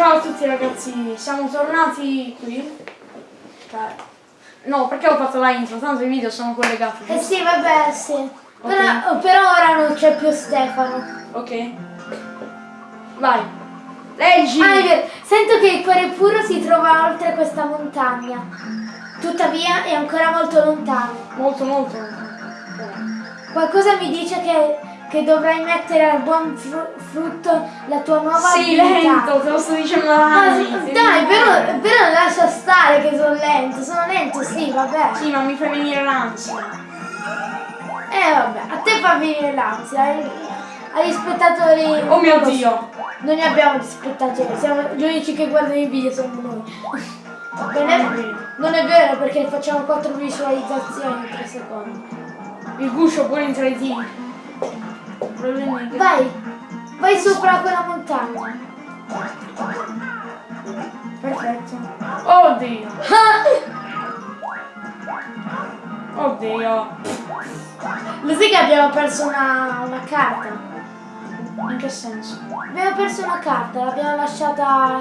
Ciao a tutti ragazzi, siamo tornati qui. Cioè, no, perché ho fatto la intro? Tanto i video sono collegati. Eh sì, vabbè, sì. Però, per ora non c'è più Stefano. Ok. Vai. Leggi! Ah. Sento che il cuore puro si trova oltre questa montagna. Tuttavia è ancora molto lontano. Molto molto. Qualcosa mi dice che, che dovrai mettere al buon fru- frutto la tua nuova Sì, abilità. lento, te lo sto dicendo da Ah, anni. sì, dai, però, però lascia stare che sono lento. Sono lento, sì, vabbè. Sì, ma mi fai venire l'ansia. Eh, vabbè, a te fa venire l'ansia. ai- Agli spettatori... Oh mio non. Dio. Non ne abbiamo di spettatori, siamo gli unici che guardano i video sono noi. Non è, non è vero perché facciamo 4 visualizzazioni in 3 secondi. Il guscio pure in 3D. Vai, vai sopra quella montagna. Perfetto. Oddio. Oddio. Lo sai che abbiamo perso una, una carta? In che senso? Abbiamo perso una carta, l'abbiamo lasciata...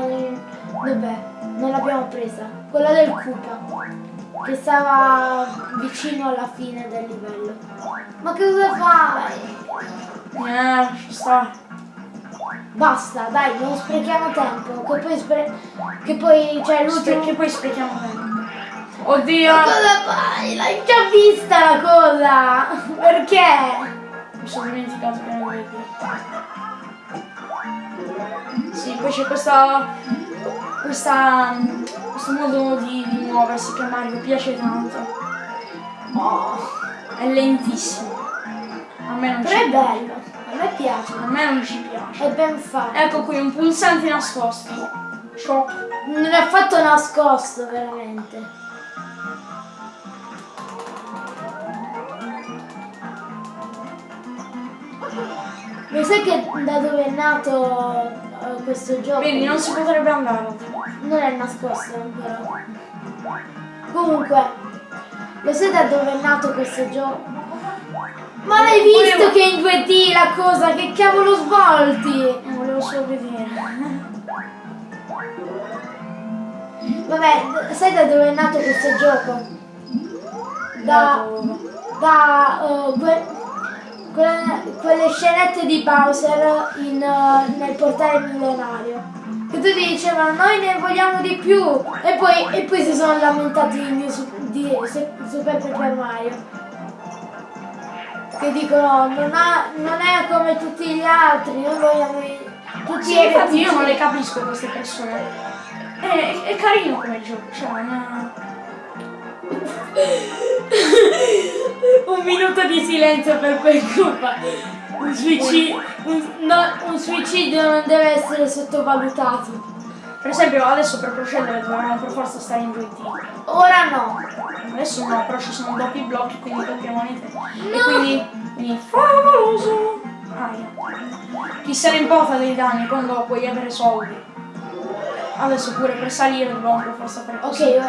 Dov'è? Non l'abbiamo presa. Quella del Cupa. Che stava vicino alla fine del livello. Ma che cosa fai? Eh, ci sta. Basta, dai, non sprechiamo tempo. Che poi spre... Che poi c'è l'ultimo... Perché poi sprechiamo tempo. Oddio. Ma cosa fai? L'hai già vista la cosa! Perché? Mi sono dimenticato che non dire. Sì, poi c'è questa. questa. Questo modo di, di muoversi che a Mario piace tanto. Oh, è lentissimo. A me non Però ci è bello, a me piace. A me non ci piace. È ben fatto. Ecco qui un pulsante nascosto. Shock. Non è affatto nascosto, veramente. Lo sai che da dove è nato eh, questo gioco? Quindi non si potrebbe andare. Non è nascosto però. Comunque, lo sai da dove è nato questo gioco? Ma l'hai visto Volevo- che in 2D la cosa? Che cavolo svolti? Non volevo solo vedere. Vabbè, sai da dove è nato questo gioco? Da Da, dove? Da eh, que- que- quelle scenette di Bowser in, eh, nel portale millenario. Che tutti dicevano noi ne vogliamo di più e poi, e poi si sono lamentati di, di Su- Super Paper Mario. Che dicono non, ha- non è come tutti gli altri, noi vogliamo i- tutti Sì, i infatti io non le capisco queste persone. È, è, è carino come gioco, cioè non Un minuto di silenzio per quel gruppo. Un suicidio, un, no, un suicidio non deve essere sottovalutato. Per esempio adesso per procedere dovevamo per forza stare in 2D. Ora no. Adesso no, però ci sono doppi blocchi, quindi doppie monete. E quindi, quindi favoloso! Aia. Chi se ne importa dei danni quando puoi avere soldi? Adesso pure per salire dobbiamo per forza fare Ok, così.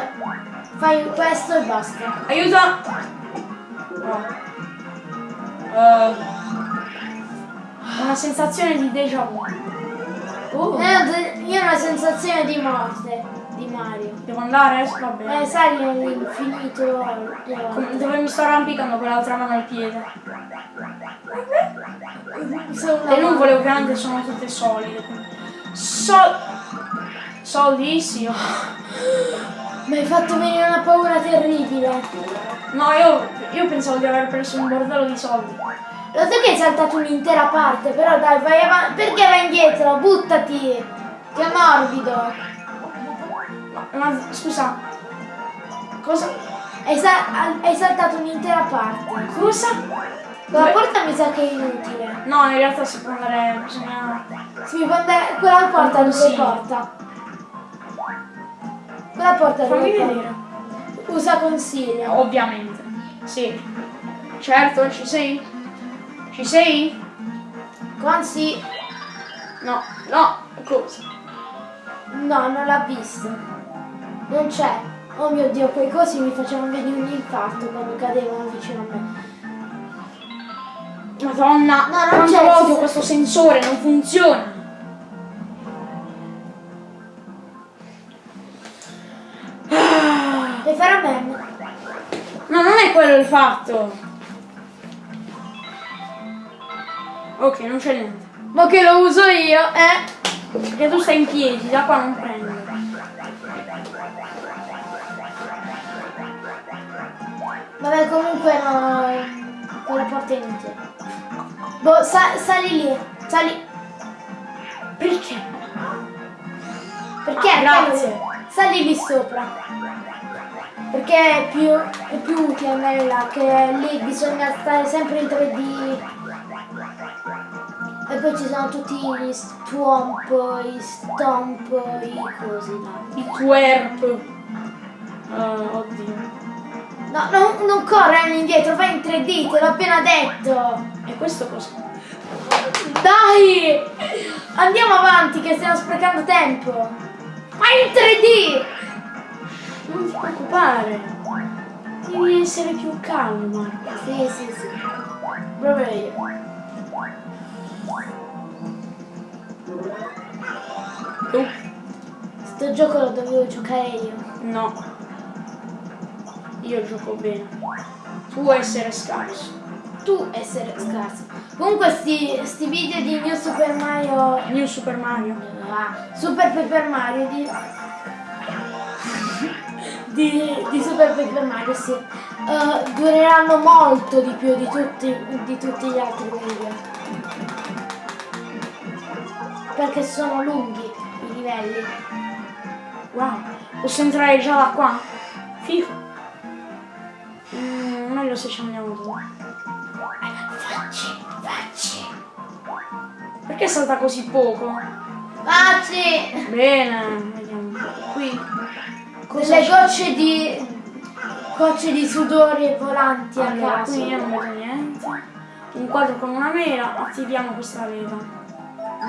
Fai questo e basta. Aiuta! No. Eh, una sensazione di déjà vu. Oh, Eh, Io ho una sensazione di morte di Mario. devo andare? Va bene. Eh, sai l'infinito. eh, Dove mi sto arrampicando con l'altra mano al piede. Le nuvole ovviamente sono tutte solide. Sol... Soldi? Sì. Mi hai fatto venire una paura terribile. No, io, io pensavo di aver preso un bordello di soldi. Lo so che hai saltato un'intera parte, però dai, vai avanti. Perché vai indietro? Buttati! Che morbido! Ma, ma scusa. Cosa? Hai, sa- hai saltato un'intera parte. Cosa? Quella Beh. porta mi sa che è inutile. No, in realtà si può andare. Bisogna. Si può andare. Quella porta dove Sì. porta? Quella porta Fammi porta? vedere. Usa consiglio. Ovviamente. Sì. Certo, ci sei? Ci sei? Consi. No, no, cosa? No, non l'ha visto. Non c'è. Oh mio dio, quei cosi mi facevano venire un infarto quando cadevano vicino a me. Madonna, No, non c'è, odio questo sensore, non funziona. L'hai fatto. Ok, non c'è niente. Ma che lo uso io, eh? Perché tu stai in piedi, da qua non prendo. Vabbè, comunque no. Quella porta è inutile. Boh, sa- sali lì. Sali. Perché? Perché? Grazie. Sali lì sopra. Perché è più, è più utile andare là, che lì bisogna stare sempre in 3D. E poi ci sono tutti gli stomp, i stomp, i cosi. Il twerp. Ah, oddio. No, non, non correre indietro, vai in 3D, te l'ho appena detto. E questo cos'è? Dai! Andiamo avanti che stiamo sprecando tempo. Vai in 3D! Non ti preoccupare. Devi essere più calmo. Sì, sì, sì. Proprio io. Sto gioco lo dovevo giocare io. No. Io gioco bene. Tu essere scarso. Tu essere scarso. Comunque sti, sti video di New Super Mario. New Super Mario. Ah, Super Paper Mario di. Di, di Super Paper Mario, sì. Eh, dureranno molto di più di tutti, di tutti gli altri video. Perché sono lunghi i livelli. Wow. Posso entrare già da qua? Figo. Mm, meglio se ci andiamo dove. Facci, facci. Perché salta così poco? Facci! Bene, vediamo. Qui. Cosa c'è? gocce di. gocce di sudore volanti a Allora, caso. qui io non vedo niente. Un quadro con una mela, attiviamo questa leva.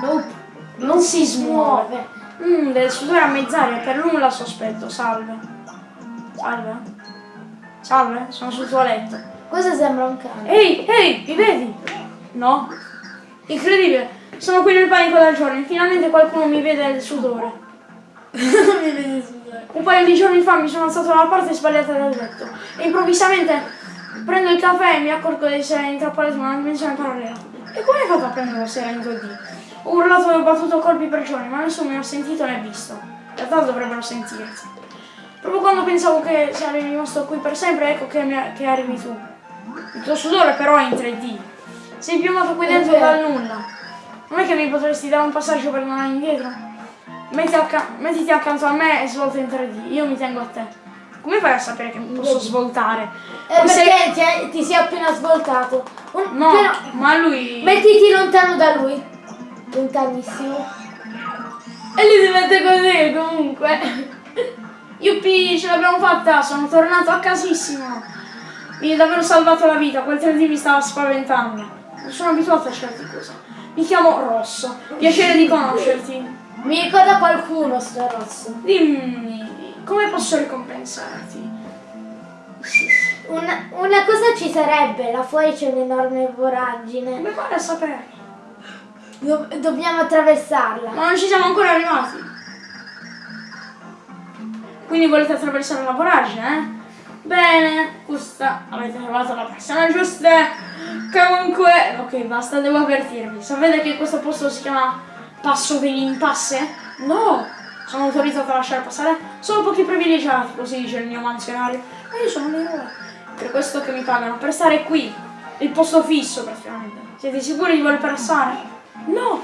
Nope. Non si smuove. Muove. Mmm, del sudore a mezz'aria, per nulla sospetto. Salve. Salve. Salve, sono sul tuo letto. Questo sembra un cane. Ehi, ehi, mi vedi? No? Incredibile. Sono qui nel panico da giorni. Finalmente qualcuno mi vede il sudore. Mi vedi sudare. Un paio di giorni fa mi sono alzato dalla parte sbagliata del letto e improvvisamente prendo il caffè e mi accorgo di essere intrappolato in una dimensione parallela. E come hai fatto a prenderlo se era in 2D? Ho urlato e ho battuto colpi per giorni, ma nessuno mi ha sentito né visto. In realtà dovrebbero sentirti. Proprio quando pensavo che sarei rimasto qui per sempre, ecco che, mi- che arrivi tu. Il tuo sudore però è in 3D. Sei piumato qui È dentro dal nulla. Non è che mi potresti dare un passaggio per tornare indietro? Mettiti accanto a me e svolta in 3D. Io mi tengo a te. Come fai a sapere che posso svoltare? Eh, perché ti, ti sei appena svoltato. Un- No, però- ma lui... mettiti lontano da lui. Lontanissimo. E lui diventa così comunque. Yuppie, ce l'abbiamo fatta! Sono tornato a casissimo! Mi hai davvero salvato la vita, quel 3D mi stava spaventando. Non sono abituato a certe cose. Mi chiamo Rosso. Piacere di conoscerti. Mi ricorda qualcuno sto rosso. Dimmi, come posso ricompensarti? Una, una cosa ci sarebbe, là fuori c'è un'enorme voragine. Come fai a sapere? Do- dobbiamo attraversarla. Ma non ci siamo ancora arrivati. Quindi volete attraversare la voragine, eh? Bene, questa avete trovato la persona giusta. Comunque, ok, basta, devo avvertirvi. Sapete che questo posto si chiama Passo degli Impasse? No! Sono autorizzata a lasciare passare solo pochi privilegiati, così dice il mio mansionario. E io sono l'eroe. Per questo che mi pagano, per stare qui. Il posto fisso, praticamente. Siete sicuri di voler passare? No!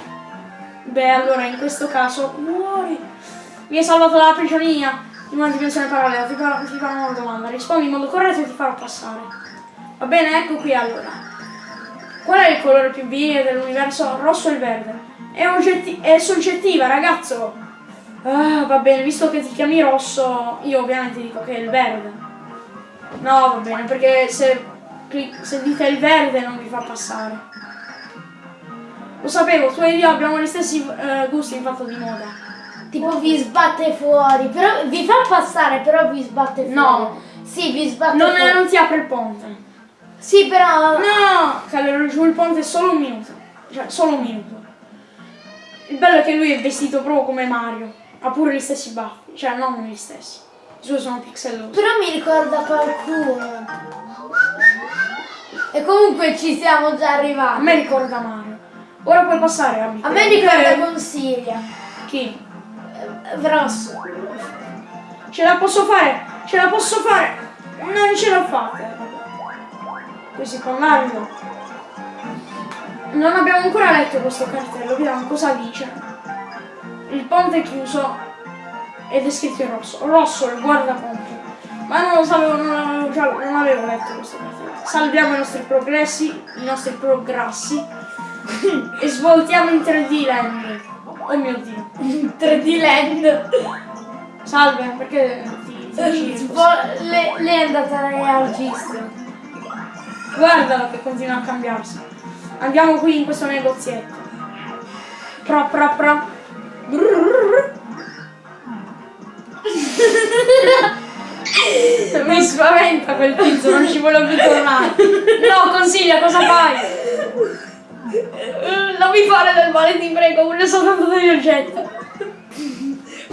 Beh, allora in questo caso muori. Mi hai salvato dalla prigionia in una dimensione parallela. Ti farò, ti farò una domanda. Rispondi in modo corretto e ti farò passare. Va bene, ecco qui allora. Qual è il colore più vile dell'universo? Rosso e verde. È, è soggettiva, ragazzo. Ah, va bene, visto che ti chiami rosso, io ovviamente dico che è il verde. No, va bene, perché se, se dite il verde non vi fa passare. Lo sapevo, tu e io abbiamo gli stessi eh, gusti in fatto di moda. Tipo vi sbatte fuori, però vi fa passare, però vi sbatte fuori. No. Sì, vi sbatte Non, fuori. non ti apre il ponte. Sì, però... No, Calero giù il ponte solo un minuto. Cioè, solo un minuto. Il bello è che lui è vestito proprio come Mario. Ha pure gli stessi baffi. Cioè, non gli stessi. I suoi sono pixellosi. Però mi ricorda qualcuno. E comunque ci siamo già A arrivati. me ricorda Mario. Ora puoi passare, Abby. A me ricorda Eh, Consiglia. Chi? Vrosso. Ce la posso fare? Ce la posso fare? Non ce la fate. Così con Mario. Non abbiamo ancora letto questo cartello, vediamo cosa dice. Il ponte è chiuso ed è scritto in rosso. Rosso, il guardaponte. Ma non lo sapevo, non avevo, già, non avevo letto questo cartello. Salviamo i nostri progressi, i nostri progressi e svoltiamo in 3D land. Oh mio dio. 3D Land. Salve, perché ti, ti lei è andata al registro. Guardalo che continua a cambiarsi. Andiamo qui in questo negozietto. Pra pra. Brrrr. Mi spaventa quel tizio, non ci voglio più tornare. No, consiglia, cosa fai? Non mi fare del male, ti prego, voglio soltanto degli oggetti.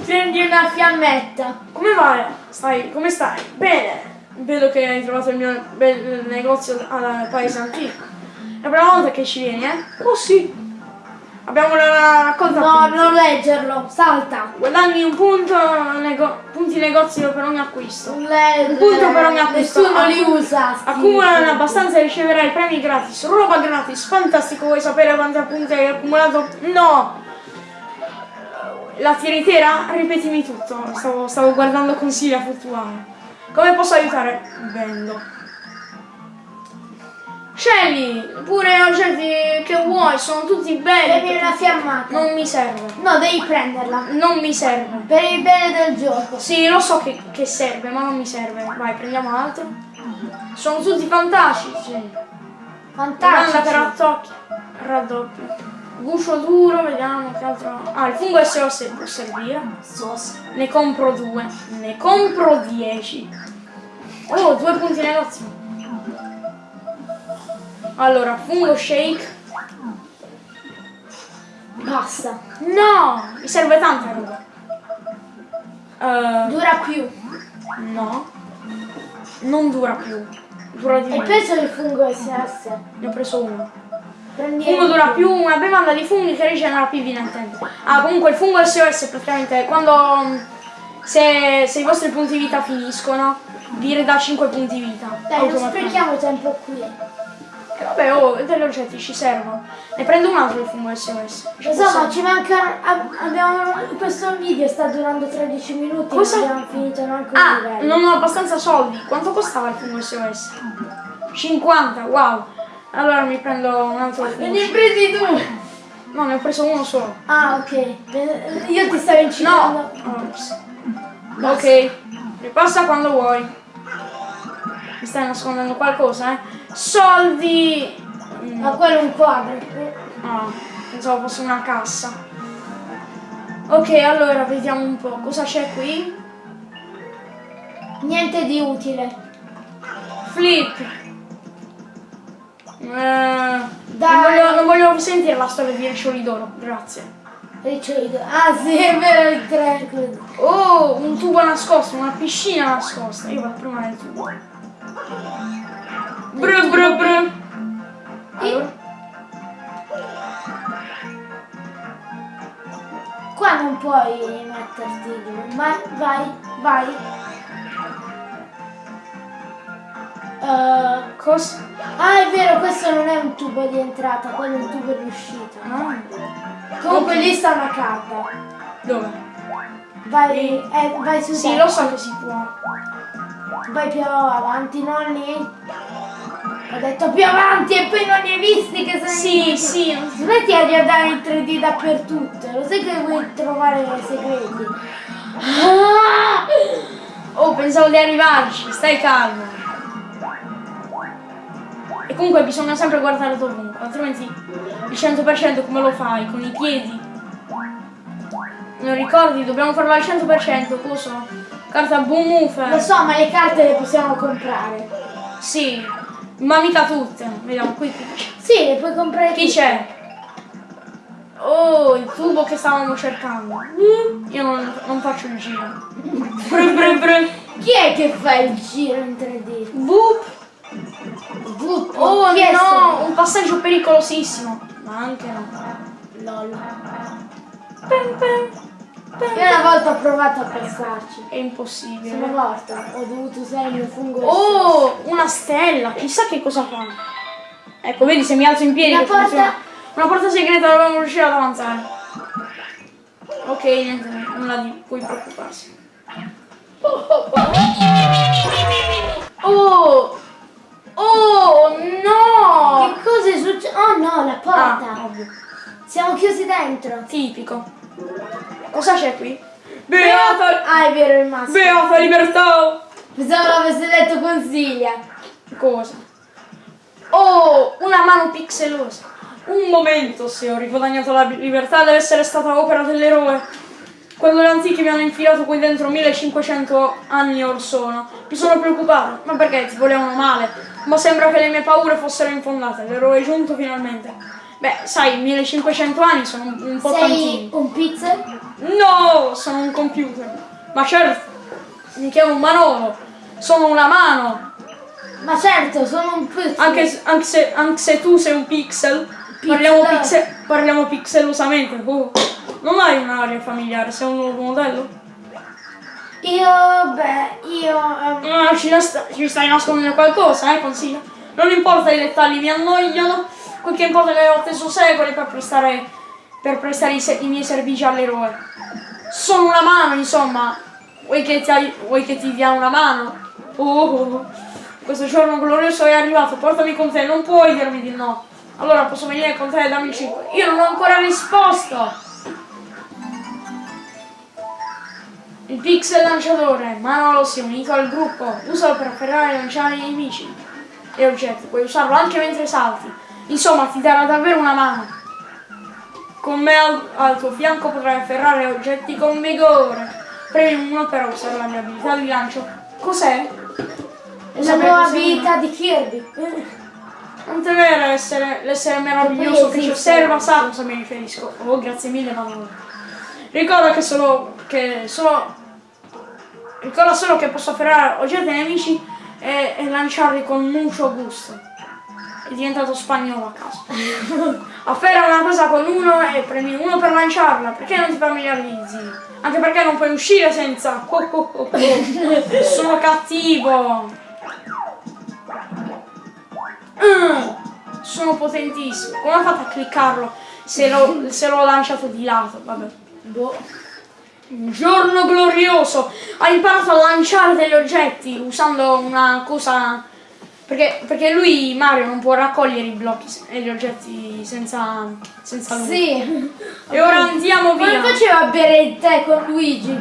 Prendi una fiammetta. Come vai? Stai, come stai? Bene. Vedo che hai trovato il mio bel negozio al paese antico. È la prima volta che ci vieni, eh? Oh sì. Abbiamo la raccolta No, punti. non leggerlo. Salta. Guadagni un punto, nego- punti negozio per ogni acquisto. Le- Un punto per ogni acquisto. Nessuno li usa. Accumulano abbastanza e riceverai premi gratis. Roba gratis, fantastico. Vuoi sapere quanti punti hai accumulato? No! La tiritera? Ripetimi tutto. Stavo, stavo guardando consigli a fluttuare. Come posso aiutare? Vendo. Scegli pure oggetti che vuoi, sono tutti belli. Prendi una fiammata. Non mi serve. No, devi prenderla. Non mi serve. Per il bene del gioco. Sì, lo so che, che serve, ma non mi serve. Vai, prendiamo altro. Sono tutti fantastici. Domanda Fantastico. per rattocchi. Raddoppio. Guscio duro, vediamo che altro. Ah, il fungo SOS può servire. Sos. Ne compro due. Ne compro dieci. Oh, due punti negozio. Allora, fungo shake. Basta. No! Mi serve tanta roba. Eh, Dura più. no. Non dura più. Dura di E meno. penso il fungo SS. Ne ho preso uno. Prendi Fungo dura più, una bevanda di funghi che rigenera più in tempo. Ah, comunque il fungo SOS praticamente quando mm, se, se i vostri punti vita finiscono, vi ridà 5 punti vita. Dai, non sprechiamo tempo qui. E vabbè, oh, degli oggetti ci servono. Ne prendo un altro il fungo SOS. Ci Lo so, posso- ma ci manca. ab- Abbiamo. Questo video sta durando 13 minuti. Cosa? Non abbiamo finito neanche un Ah, livello. non ho abbastanza soldi. Quanto costava il fungo SOS? 50, wow. Allora mi prendo un altro fungo. ne hai presi due. No, ne ho preso uno solo. Ah, ok. Io ti stavo incitando. No! Ops. Ok, ripassa quando vuoi. Mi stai nascondendo qualcosa, eh? Soldi! Mm, Ma quello è un quadro. No, pensavo fosse una cassa. Ok, allora vediamo un po'. Cosa c'è qui? Niente di utile. Flip! Eh, non, Dai. voglio, non voglio sentire la storia di Riccioli d'oro, grazie. Ricciolito. Ah, sì, è vero, il tre. Oh, un tubo nascosto, una piscina nascosta. Io vado prima nel tubo. Bru bru bru. Allora, Qua non puoi metterti giù. Ma vai, vai. Eh, cosa? ah, è vero, questo non è un tubo di entrata, quello è un tubo di uscita. No. Comunque lì sta una carta. Dove? Vai, eh, vai su Sì, lo so che si può. Vai più avanti, non lì. Ho detto più avanti e poi non li hai visti che sono Sì, sì. Smetti di andare in 3D dappertutto, lo sai che vuoi trovare segreti. Ah! Oh, pensavo di arrivarci, stai calmo. E comunque bisogna sempre guardare dovunque, altrimenti il 100% come lo fai? Con i piedi? Non ricordi? Dobbiamo farlo al 100%, cosa? Carta boom Lo move. so, ma le carte le possiamo comprare. Sì, ma mica tutte. Vediamo qui. Sì, le puoi comprare Chi c'è? Oh, il tubo che stavamo cercando. Io non, non faccio il giro. Bru, bru, bru. Chi è che fa il giro in 3D? Boop. butto. Oh Chi no, un passaggio pericolosissimo. Ma anche no. Lol. Pem, pem. Io una volta ho provato a passarci. È impossibile. Sono morta. Ho dovuto usare il mio fungo. Oh, una stella, chissà che cosa fa. Ecco, vedi se mi alzo in piedi. Una porta- funziona. Una porta segreta dovevamo riuscire ad avanzare. Ok, niente, nulla di cui preoccuparsi. Oh! Oh no! Che cosa è successo? Oh no, la Ah, porta. ovvio. Siamo chiusi dentro. Tipico. Cosa c'è qui? Beata! Ah, è vero, il maschio. Beata libertà! Pensavo l'avesse detto consiglia. Cosa? Oh, una mano pixelosa. Un momento, se ho riguadagnato la libertà, deve essere stata opera dell'eroe. Quando gli antichi mi hanno infilato qui dentro 1500 anni or sono, mi sono preoccupato. Ma perché ti volevano male? Ma sembra che le mie paure fossero infondate. L'eroe è giunto finalmente. Beh, sai, 1500 anni sono un, un po' Sei tantini. un pizza? No, sono un computer. Ma certo, mica un manolo. Sono una mano. Ma certo, sono un pizza. Anche, se- anche se, anche se tu sei un pixel, parliamo, Pixel. pixe- parliamo pixelosamente. Oh, non hai un'aria familiare, sei un nuovo modello? Io, beh, io... ehm, Ah, ci, ci stai nascondendo qualcosa, eh, consiglio. Non importa i dettagli, mi annoiano. Quel che importa è che ho atteso secoli per prestare, per prestare i, i miei servigi all'eroe. Sono una mano, insomma. Vuoi che ti, vuoi che ti dia una mano? Oh, questo giorno glorioso è arrivato, portami con te, non puoi dirmi di no. Allora posso venire con te e dammi il cibo. Io non ho ancora risposto. Il pixel lanciatore, Manolo si è unito al gruppo, usalo per afferrare e lanciare i nemici e oggetti, puoi usarlo anche mentre salti. Insomma, ti darà davvero una mano. Con me al, al tuo fianco potrai afferrare oggetti con vigore. Premi uno per usare la mia abilità di lancio. Cos'è? la nuova abilità di Kirby. Non temere essere, l'essere meraviglioso che ci osserva sa cosa mi riferisco. Oh, grazie mille, Manolo. Ricorda che solo. che solo. Ricorda solo che posso afferrare oggetti nemici e, e lanciarli con mucho gusto. È diventato spagnolo a caso. Afferra una cosa con uno e premi uno per lanciarla. Perché non ti familiarizzi? Anche perché non puoi uscire senza. Oh, oh, oh. Sono cattivo. Mm, sono potentissimo. Come ho fatto a cliccarlo se l'ho, lanciato di lato? Vabbè. Boh. Un giorno glorioso! Ha imparato a lanciare degli oggetti usando una cosa. Perché, perché lui, Mario, non può raccogliere i blocchi e gli oggetti senza, senza lui. Sì. E ora andiamo Come via! faceva a bere il tè con Luigi?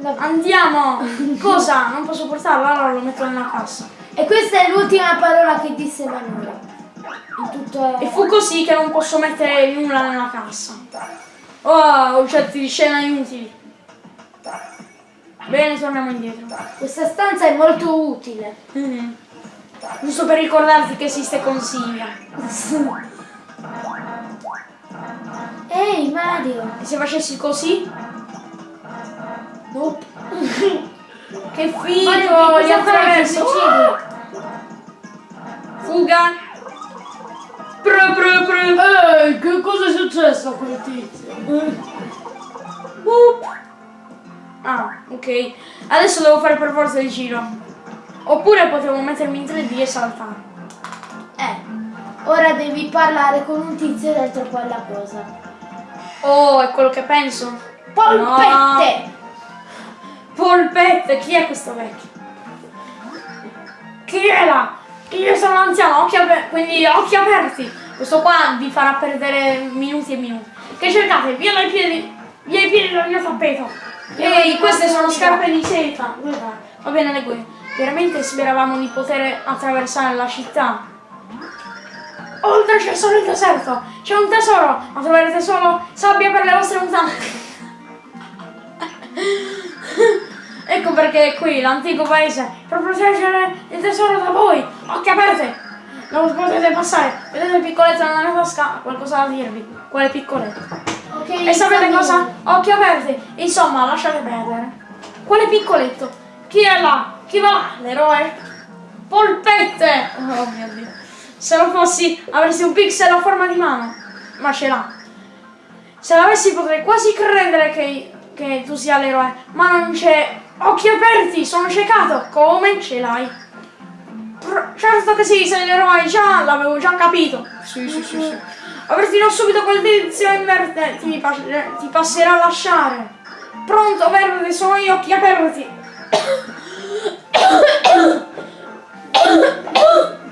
la- Andiamo! Cosa? Non posso portarlo, allora lo metto nella cassa. E questa è l'ultima parola che disse Manuela. In tutto E fu così che non posso mettere nulla nella cassa. Oh, oggetti di scena inutili. Bene, torniamo indietro. Questa stanza è molto utile. Mhm. Giusto per ricordarti che esiste consiglia. Ehi Mario! E se facessi così? Nope. Che figo! Mario, che Li cosa fai? Ti attraverso! suicidi? Fuga! Pre, pre, pre. Ehi, che cosa è successo a quel tizio? Boop. Ah, ok. Adesso devo fare per forza il giro. Oppure potevo mettermi in 3D e saltare. Eh, ora devi parlare con un tizio dentro quella cosa. Oh, è quello che penso. Polpette! Polpette, chi è questo vecchio? Chi è là? Io sono anziano, occhi quindi occhi aperti. Questo qua vi farà perdere minuti e minuti. Che cercate? Via dai piedi, via i piedi dal mio tappeto. Ehi, queste sono scarpe di seta. Va bene, le guide. Veramente speravamo di poter attraversare la città. Oltre c'è solo il deserto. C'è un tesoro, ma troverete solo sabbia per le vostre mutande. Ecco perché qui l'antico paese per proteggere il tesoro da voi. Occhi aperti! Non potete passare. Vedete il piccoletto nella mia tasca? Qualcosa da dirvi. Quale piccoletto? Ok, E sapete cosa? Occhi aperti! Insomma, lasciate perdere. Quale piccoletto? Chi è là? Chi va là? L'eroe? Polpette! Oh mio dio. Se lo fossi avresti un pixel a forma di mano. Ma ce l'ha. Se l'avessi potrei quasi credere che, che tu sia l'eroe. Ma non c'è. Occhi aperti, sono ciecato. Come ce l'hai? Certo che sì, sei l'eroe, già l'avevo già capito. Sì, sì, sì, sì. Avresti non subito quel tizio in verde ti, ti passerà a lasciare. Pronto, verde, sono io, occhi aperti.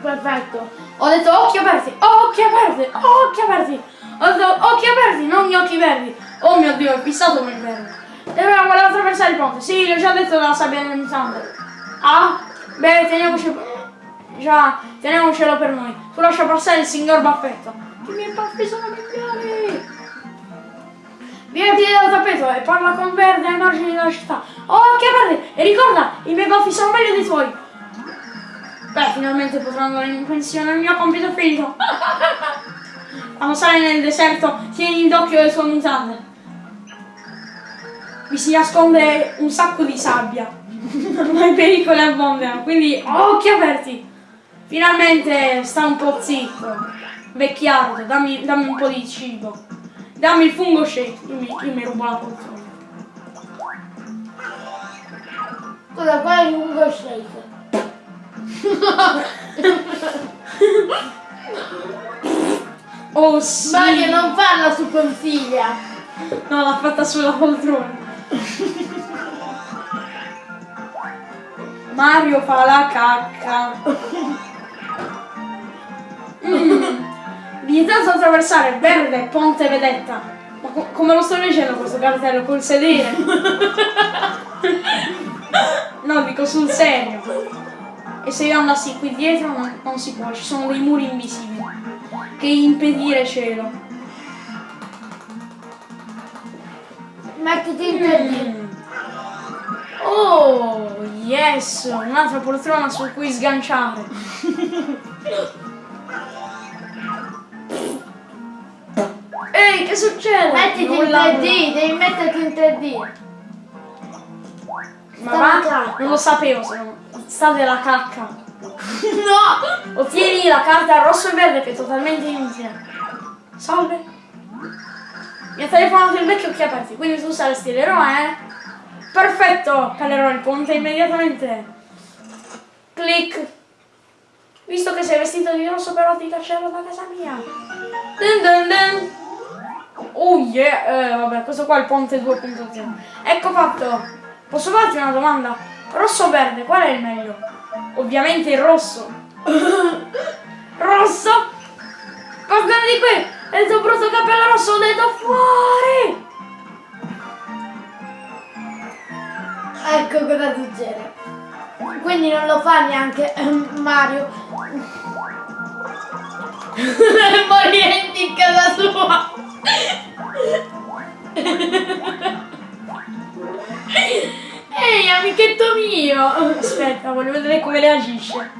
Perfetto. Ho detto occhi aperti, occhi aperti, occhi aperti. Ho detto occhi aperti, non gli occhi verdi. Oh mio dio, è fissato come il verde. Dobbiamo voler attraversare il ponte. Sì, l'ho già detto dalla sabbia del mutante. Ah? Beh, teniamoci. Già, teniamocelo per noi. Tu lascia passare il signor Baffetto. I miei baffi sono migliori. Vieni dal tappeto e parla con Verde ai margini della città. Occhi aperti! E ricorda, i miei baffi sono meglio dei tuoi. Beh, finalmente potrò andare in pensione, il mio compito finito. Quando sarai nel deserto, tieni d'occhio le tue mutande. Vi si nasconde un sacco di sabbia. Ma i pericoli abbondano, quindi occhi aperti. Finalmente sta un po' zitto. Vecchiardo, dammi, dammi un po' di cibo. Dammi il fungo shake. Io mi, io mi rubo la poltrona. Cosa qua è il lungo shake? Oh sì! Mario non parla su consiglia. No, l'ha fatta sulla poltrona. Mario fa la cacca. Mm. Vietato attraversare verde ponte vedetta. Ma co- come lo sto leggendo questo cartello? Col sedere? no, dico sul serio. E se io andassi qui dietro non, non si può, ci sono dei muri invisibili che impedire cielo. Mettiti in 3D. Mm. Oh, yes! Un'altra poltrona su cui sganciare. Ehi, che succede? Mettiti in Nulla, 3D, devi metterti in 3D. nulla. Ma va? Non lo sapevo, se non... sta della cacca. No! Ottieni la carta rosso e verde che è totalmente inutile. Salve. Mi ha telefonato il vecchio occhi aperti, quindi tu saresti l'eroe, eh? Perfetto! Calerò il ponte immediatamente. Clic. Visto che sei vestito di rosso però ti caccerò da casa mia. Dun dun dun. Oh yeah! Eh, vabbè, questo qua è il ponte 2.0. Ecco fatto. Posso farti una domanda? Rosso o verde, qual è il meglio? Ovviamente il rosso. rosso? Guarda di qui! È il tuo brutto cappello rosso, ho detto fuori! Ecco cosa succede. Quindi non lo fa neanche ehm, Mario. Morente in casa sua. Ehi, amichetto mio! Aspetta, voglio vedere come reagisce.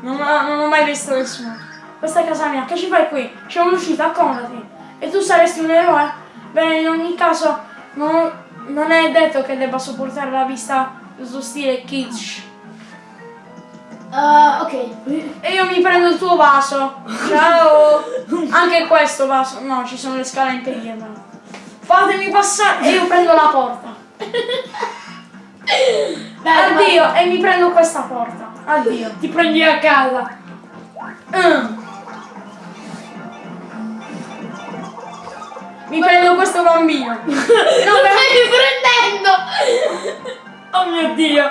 Non, ho- non ho mai visto nessuno. Questa è casa mia, che ci fai qui? C'è un'uscita, accomodati. E tu saresti un eroe? Bene, in ogni caso, non, non è detto che debba sopportare la vista del suo stile kitsch. Ah, ok. E io mi prendo il tuo vaso. Ciao! Anche questo vaso. No, ci sono le scale a impedirmelo. Fatemi passare e io prendo la porta. Dai, Addio, e mi prendo questa porta. Addio. Ti prendi a casa. Mm. Mi prendo questo bambino. Non mi stai prendendo! Oh mio dio.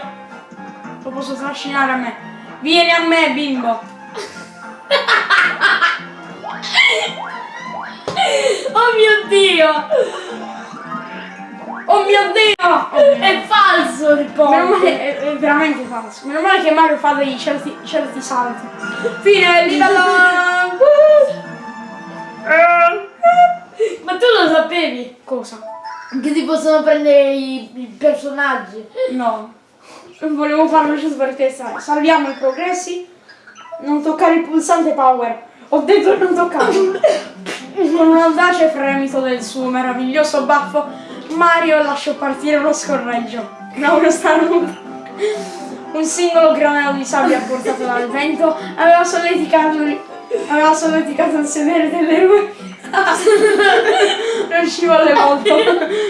Lo posso trascinare a me. Vieni a me, bimbo. Oh mio dio! Oh mio dio. Oh mio È falso il Meno male, ponte. è, è veramente falso. Meno male che Mario fa dei certi, certi salti. Fine, livello. Ma tu lo sapevi? Cosa? Che si possono prendere i, i personaggi. No. Volevo farlo giusto perché sai, salviamo i progressi. Non toccare il pulsante power. Ho detto non toccarlo. Con un audace fremito del suo meraviglioso baffo, Mario lasciò partire lo scorreggio. Da uno starnuto. un singolo granello di sabbia portato dal vento aveva solleticato, aveva solleticato il sedere dell'eroe. non ci volle molto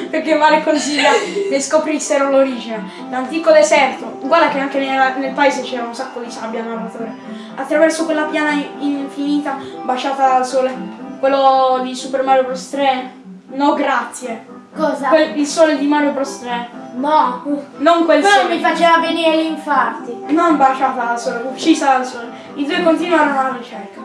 perché Mario consiglia ne scoprissero l'origine. L'antico deserto, guarda che anche nella- nel paese c'era un sacco di sabbia narratore. Attraverso quella piana infinita baciata dal sole. Quello di Super Mario Bros 3? No grazie. Cosa? Quel- il sole di Mario Bros 3. No. Non quel Quello sole. mi faceva venire gli infarti. Non baciata dal sole, uccisa dal sole. I due continuarono la ricerca.